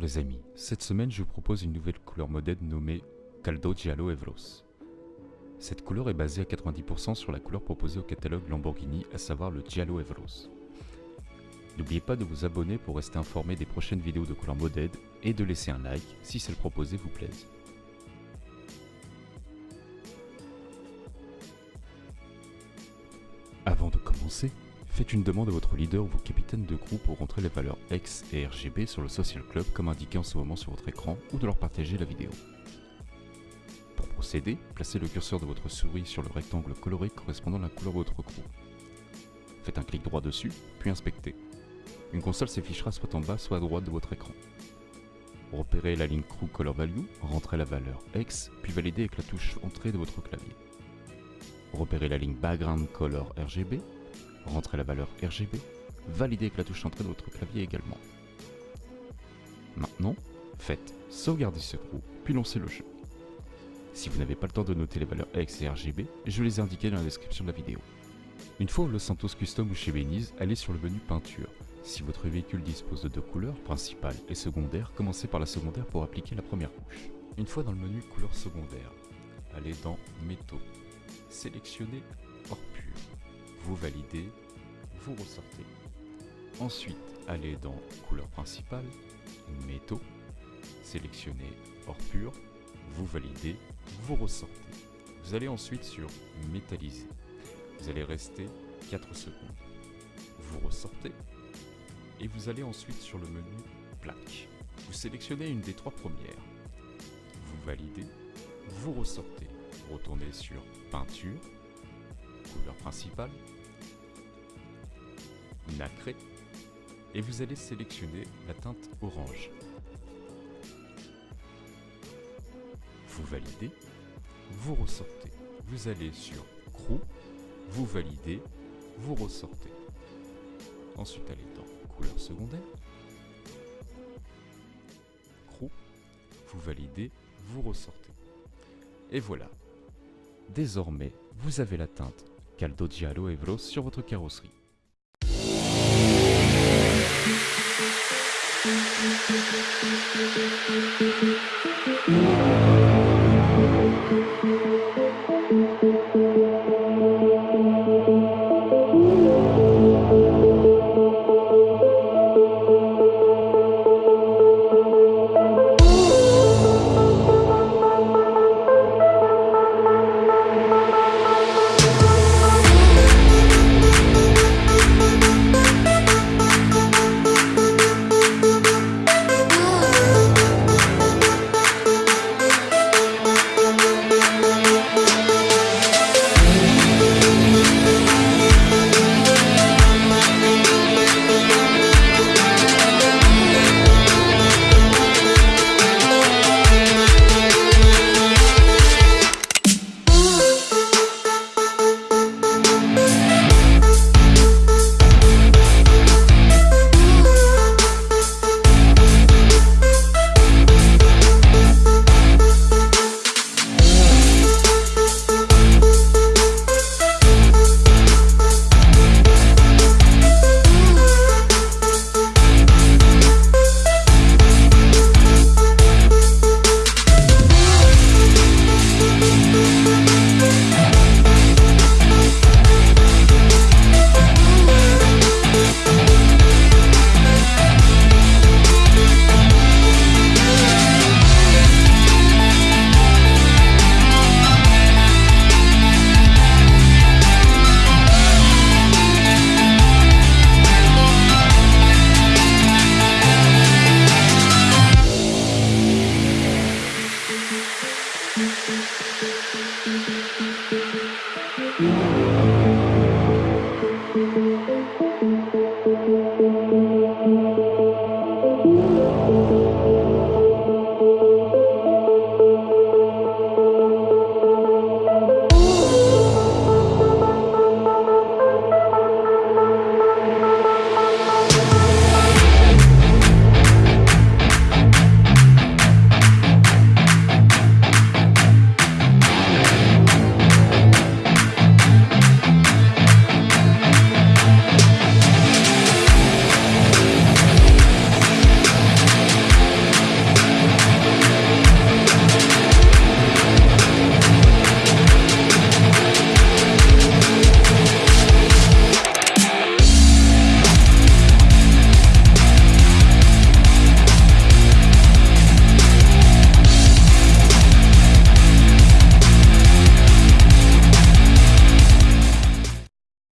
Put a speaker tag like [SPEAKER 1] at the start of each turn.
[SPEAKER 1] les amis, cette semaine je vous propose une nouvelle couleur modèle nommée Caldo Giallo Evros. Cette couleur est basée à 90% sur la couleur proposée au catalogue Lamborghini, à savoir le Giallo Evros. N'oubliez pas de vous abonner pour rester informé des prochaines vidéos de couleur modèle et de laisser un like si celle proposée vous plaise. Avant de commencer, Faites une demande à votre leader ou vos capitaines de groupe pour rentrer les valeurs X et RGB sur le Social Club comme indiqué en ce moment sur votre écran ou de leur partager la vidéo. Pour procéder, placez le curseur de votre souris sur le rectangle coloré correspondant à la couleur de votre groupe. Faites un clic droit dessus, puis inspectez. Une console s'affichera soit en bas soit à droite de votre écran. Repérez la ligne Crew Color Value, rentrez la valeur X, puis validez avec la touche Entrée de votre clavier. Repérez la ligne Background Color RGB, rentrez la valeur RGB, validez avec la touche entrée de votre clavier également. Maintenant, faites sauvegarder ce crew, puis lancez le jeu. Si vous n'avez pas le temps de noter les valeurs X et RGB, je les ai indiquées dans la description de la vidéo. Une fois au Los Santos Custom ou chez Beniz, allez sur le menu peinture. Si votre véhicule dispose de deux couleurs, principale et secondaire, commencez par la secondaire pour appliquer la première couche. Une fois dans le menu couleur secondaire, allez dans métaux, sélectionnez hors pur, vous validez, vous ressortez. Ensuite, allez dans couleur principale, métaux, sélectionnez hors pur, vous validez, vous ressortez. Vous allez ensuite sur métalliser. Vous allez rester 4 secondes. Vous ressortez et vous allez ensuite sur le menu plaque. Vous sélectionnez une des trois premières. Vous validez, vous ressortez. Retournez sur peinture, couleur principale, nacré, et vous allez sélectionner la teinte orange. Vous validez, vous ressortez. Vous allez sur crew, vous validez, vous ressortez. Ensuite, allez dans couleur secondaire, crew, vous validez, vous ressortez. Et voilà. Désormais, vous avez la teinte Caldo Giallo Evros sur votre carrosserie.
[SPEAKER 2] Thank you.